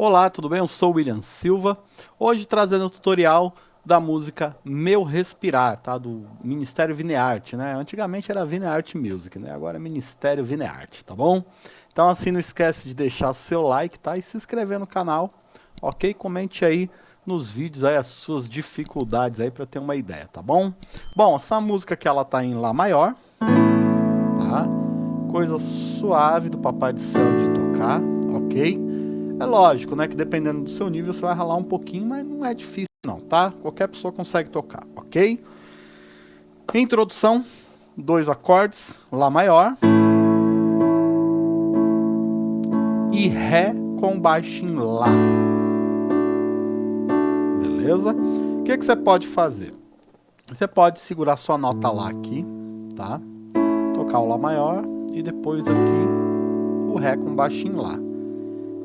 Olá, tudo bem? Eu sou o William Silva. Hoje trazendo o tutorial da música Meu Respirar, tá? Do Ministério Vinearte, né? Antigamente era Vinearte Music, né? Agora é Ministério Vinearte, tá bom? Então assim, não esquece de deixar seu like, tá? E se inscrever no canal, ok? Comente aí nos vídeos aí as suas dificuldades aí para ter uma ideia, tá bom? Bom, essa música aqui ela tá em Lá maior, tá? Coisa suave do Papai do Céu de tocar, ok? É lógico, né, que dependendo do seu nível você vai ralar um pouquinho, mas não é difícil não, tá? Qualquer pessoa consegue tocar, ok? Introdução, dois acordes, Lá maior e Ré com baixo em Lá. Beleza? O que, que você pode fazer? Você pode segurar sua nota Lá aqui, tá? Tocar o Lá maior e depois aqui o Ré com baixo em Lá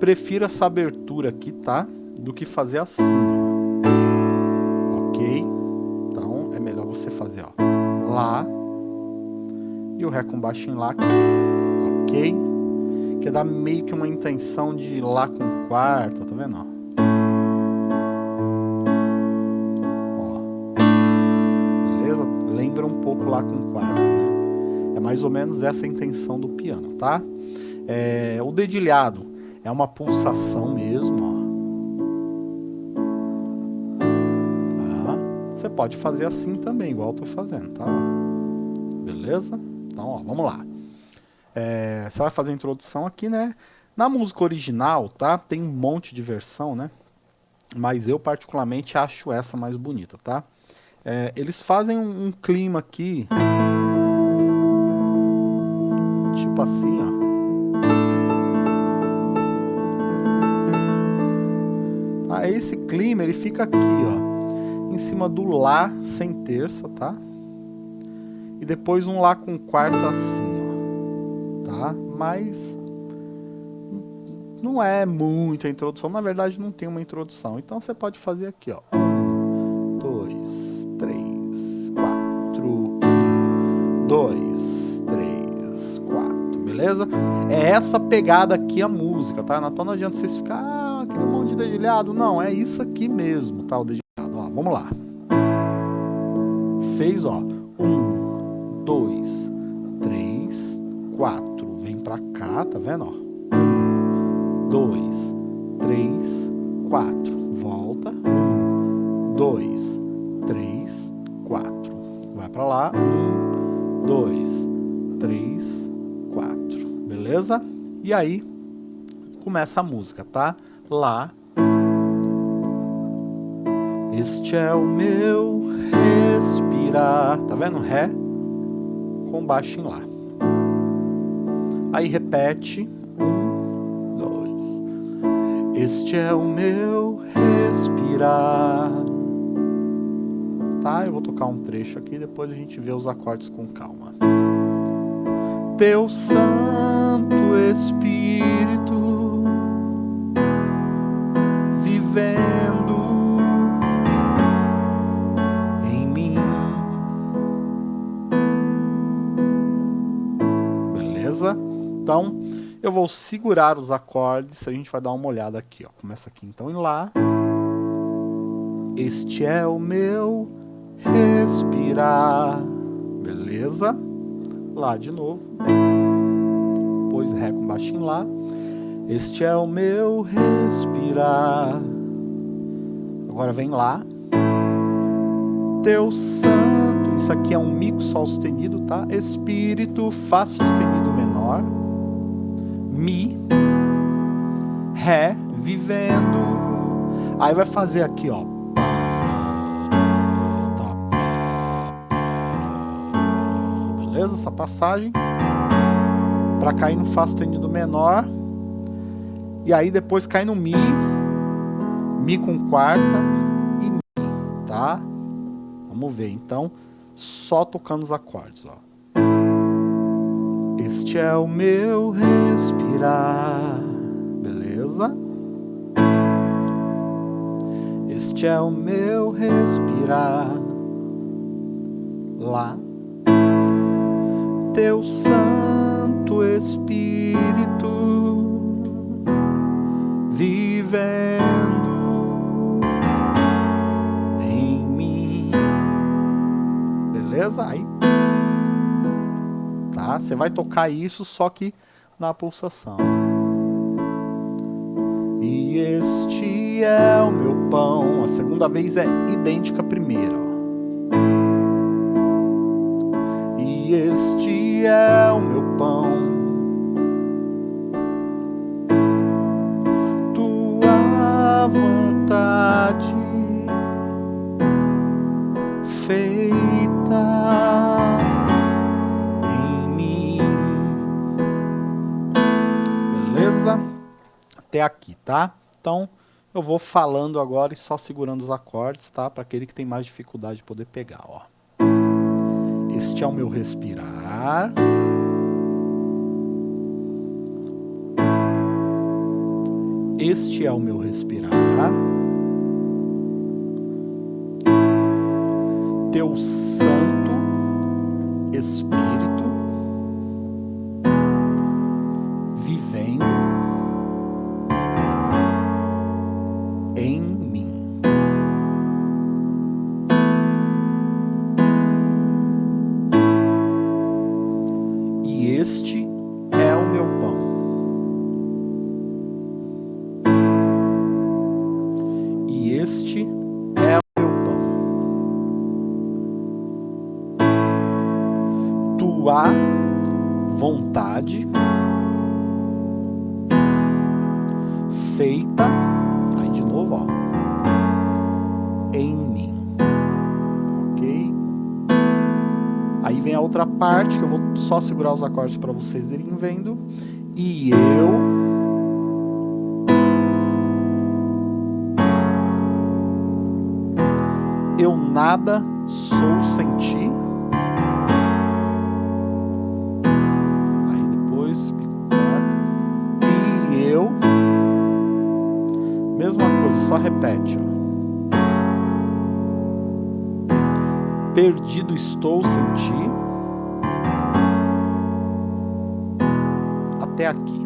prefiro essa abertura aqui, tá? Do que fazer assim, ó. Ok? Então, é melhor você fazer, ó. Lá. E o Ré com baixo em Lá aqui. Ok? Que dá meio que uma intenção de Lá com quarta, tá vendo, ó? Lembra um pouco Lá com quarta, né? É mais ou menos essa a intenção do piano, tá? É, o dedilhado é uma pulsação mesmo, ó. Tá? Você pode fazer assim também, igual eu tô fazendo, tá? Beleza? Então, ó, vamos lá. É, você vai fazer a introdução aqui, né? Na música original, tá? Tem um monte de versão, né? Mas eu particularmente acho essa mais bonita, tá? É, eles fazem um, um clima aqui... Tipo assim, ó. Esse clima ele fica aqui, ó, em cima do Lá sem terça, tá? E depois um Lá com quarta assim, ó, tá? Mas não é muita introdução, na verdade não tem uma introdução. Então você pode fazer aqui, ó. Um, dois, três, quatro, um, dois, três, quatro, beleza? É essa pegada aqui a música, tá? Então não adianta vocês ficar dedilhado. Não, é isso aqui mesmo, tá? O dedilhado. Ó, vamos lá. Fez, ó. Um, dois, três, quatro. Vem pra cá, tá vendo, ó? Um, dois, três, quatro. Volta. Um, dois, três, quatro. Vai pra lá. Um, dois, três, quatro. Beleza? E aí, começa a música, tá? Lá. Este é o meu respirar. Tá vendo? Ré com baixo em Lá. Aí repete. Um, dois. Este é o meu respirar. Tá? Eu vou tocar um trecho aqui, depois a gente vê os acordes com calma. Teu Santo Espírito Então, eu vou segurar os acordes, a gente vai dar uma olhada aqui, ó. Começa aqui então em Lá. Este é o meu respirar. Beleza? Lá de novo. Depois Ré com baixo em Lá. Este é o meu respirar. Agora vem Lá. Teu santo. Isso aqui é um mico sol sustenido, tá? Espírito, Fá sustenido menor. Mi, Ré, vivendo. Aí vai fazer aqui, ó. Beleza? Essa passagem. Pra cair no Fá sustenido menor. E aí depois cai no Mi. Mi com quarta e Mi, tá? Vamos ver, então, só tocando os acordes, ó. Este é o meu respirar, beleza? Este é o meu respirar, lá. Teu Santo Espírito vivendo em mim. Beleza? Aí. Tá? Você vai tocar isso só que na pulsação. E este é o meu pão. A segunda vez é idêntica à primeira. E este é Até aqui, tá? Então, eu vou falando agora e só segurando os acordes, tá? Para aquele que tem mais dificuldade de poder pegar, ó. Este é o meu respirar. Este é o meu respirar. Teu Santo Espírito Tua vontade feita, aí de novo, ó, em mim, ok? Aí vem a outra parte que eu vou só segurar os acordes para vocês irem vendo. E eu eu nada sou sem ti. Só repete. Ó. Perdido estou sem ti. Até aqui.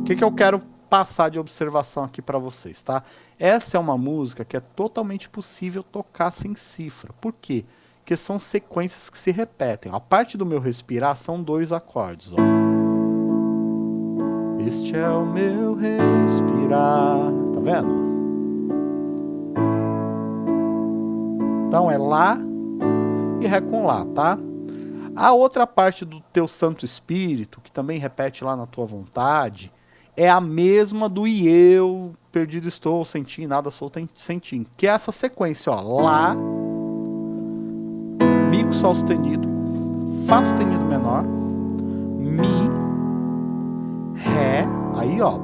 O que, que eu quero passar de observação aqui para vocês, tá? Essa é uma música que é totalmente possível tocar sem cifra. Por quê? Porque são sequências que se repetem. A parte do meu respirar são dois acordes, ó. Este é o meu respirar. Tá vendo? Então é Lá e Ré com Lá, tá? A outra parte do teu Santo Espírito, que também repete lá na tua vontade, é a mesma do e eu, perdido estou, sem ti, nada sou sem ti. Que é essa sequência, ó. Lá, Mi com Sol sustenido, Fá sustenido menor, Mi, Ré, aí ó.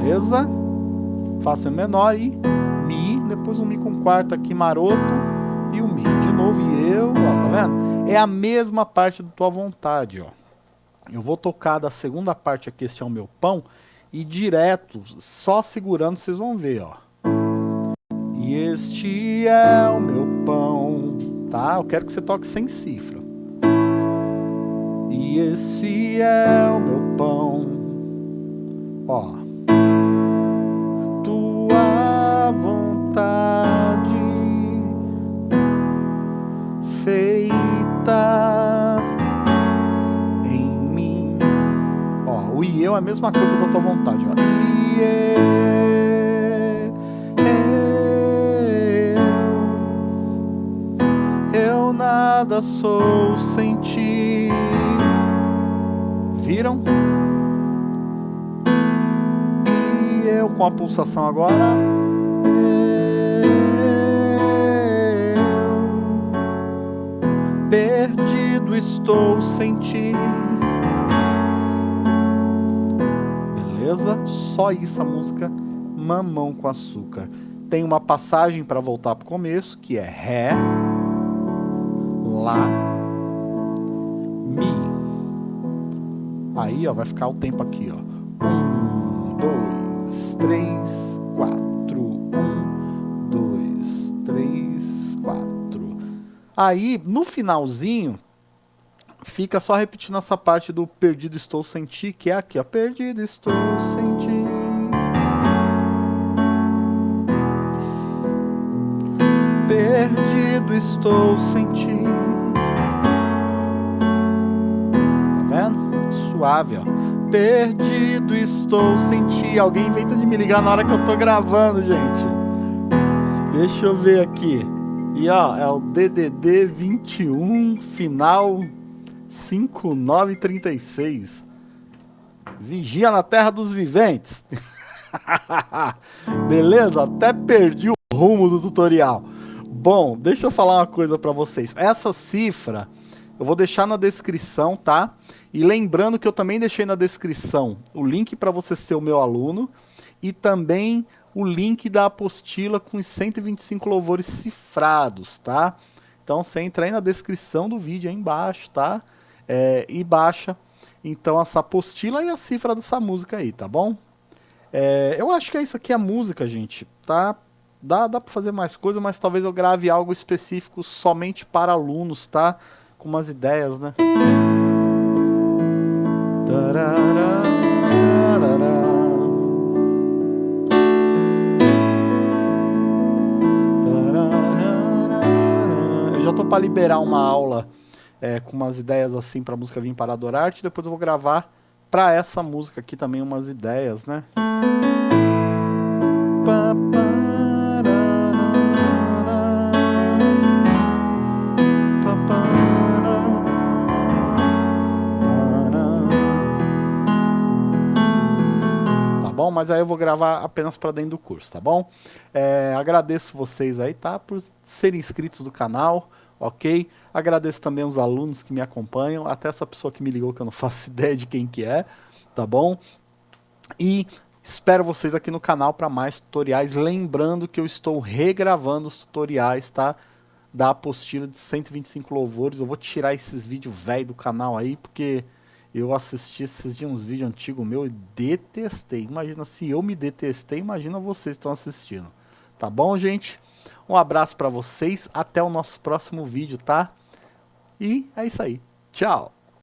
Beleza? Fá sustenido menor e depois um Mi com quarta aqui maroto e o Mi. De novo, e eu, ó, tá vendo? É a mesma parte da tua vontade, ó. Eu vou tocar da segunda parte aqui, este é o meu pão, e direto, só segurando, vocês vão ver, ó. E este é o meu pão, tá? Eu quero que você toque sem cifra. E esse é o meu pão, ó. Vontade feita em mim. Ó, o e eu é a mesma coisa da tua vontade, ó. E eu, eu nada sou sem ti. Viram? E eu com a pulsação agora. Estou sem ti. Beleza? Só isso a música Mamão com Açúcar. Tem uma passagem para voltar para o começo, que é Ré, Lá, Mi. Aí ó, vai ficar o tempo aqui. Ó. Um, dois, três, quatro. Um, dois, três, quatro. Aí, no finalzinho, fica só repetindo essa parte do perdido estou sem ti, que é aqui, ó. Perdido estou sem ti. Perdido estou sem ti. Tá vendo? Suave, ó. Perdido estou sem ti. Alguém inventa de me ligar na hora que eu tô gravando, gente. Deixa eu ver aqui. E ó, é o DDD 21 final 5936. Vigia na terra dos viventes. Beleza? Até perdi o rumo do tutorial. Bom, deixa eu falar uma coisa para vocês. Essa cifra eu vou deixar na descrição, tá? E lembrando que eu também deixei na descrição o link para você ser o meu aluno e também o link da apostila com os 125 louvores cifrados, tá? Então você entra aí na descrição do vídeo aí embaixo, tá? É, e baixa então essa apostila e a cifra dessa música aí, tá bom? É, eu acho que é isso aqui a música, gente, tá? Dá, dá pra fazer mais coisa, mas talvez eu grave algo específico somente para alunos, tá? Com umas ideias, né? Eu já tô para liberar uma aula é, com umas ideias assim para a música vir para Adorarte. Depois eu vou gravar para essa música aqui também umas ideias, né? Mas aí eu vou gravar apenas para dentro do curso, tá bom? É, agradeço vocês aí, tá? Por serem inscritos do canal, ok? Agradeço também os alunos que me acompanham, até essa pessoa que me ligou que eu não faço ideia de quem que é, tá bom? E espero vocês aqui no canal para mais tutoriais, lembrando que eu estou regravando os tutoriais, tá? Da apostila de 125 louvores, eu vou tirar esses vídeos velho do canal aí, porque eu assisti esses dias uns vídeos antigos meu e detestei. Imagina se eu me detestei, imagina vocês estão assistindo. Tá bom, gente? Um abraço para vocês, até o nosso próximo vídeo, tá? E é isso aí. Tchau!